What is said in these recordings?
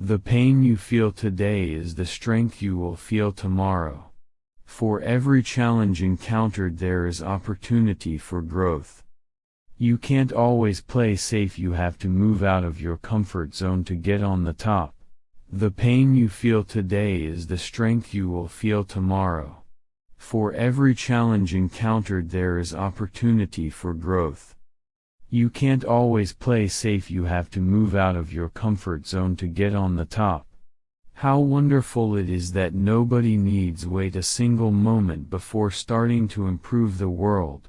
The pain you feel today is the strength you will feel tomorrow. For every challenge encountered there is opportunity for growth. You can't always play safe you have to move out of your comfort zone to get on the top. The pain you feel today is the strength you will feel tomorrow. For every challenge encountered there is opportunity for growth. You can't always play safe you have to move out of your comfort zone to get on the top. How wonderful it is that nobody needs wait a single moment before starting to improve the world.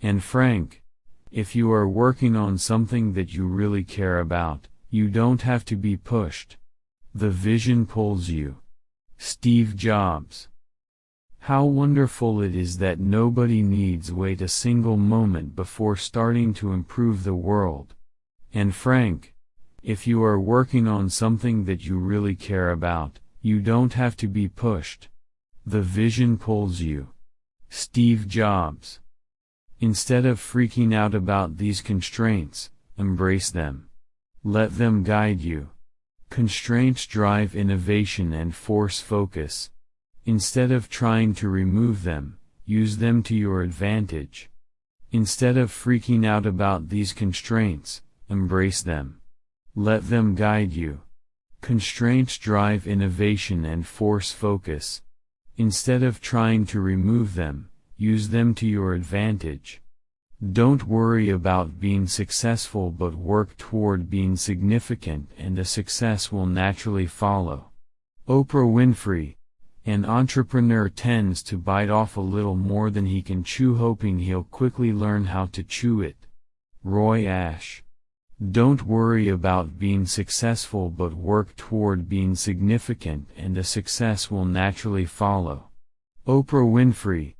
Anne Frank, if you are working on something that you really care about, you don't have to be pushed. The vision pulls you. Steve Jobs how wonderful it is that nobody needs wait a single moment before starting to improve the world. Anne Frank, if you are working on something that you really care about, you don't have to be pushed. The vision pulls you. Steve Jobs. Instead of freaking out about these constraints, embrace them. Let them guide you. Constraints drive innovation and force focus. Instead of trying to remove them, use them to your advantage. Instead of freaking out about these constraints, embrace them. Let them guide you. Constraints drive innovation and force focus. Instead of trying to remove them, use them to your advantage. Don't worry about being successful but work toward being significant and the success will naturally follow. Oprah Winfrey, an entrepreneur tends to bite off a little more than he can chew hoping he'll quickly learn how to chew it. Roy Ash. Don't worry about being successful but work toward being significant and the success will naturally follow. Oprah Winfrey.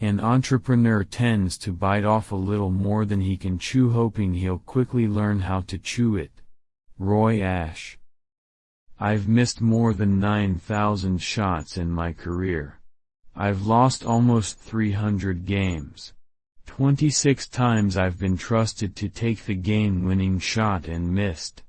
An entrepreneur tends to bite off a little more than he can chew hoping he'll quickly learn how to chew it. Roy Ash. I've missed more than 9,000 shots in my career. I've lost almost 300 games. 26 times I've been trusted to take the game-winning shot and missed.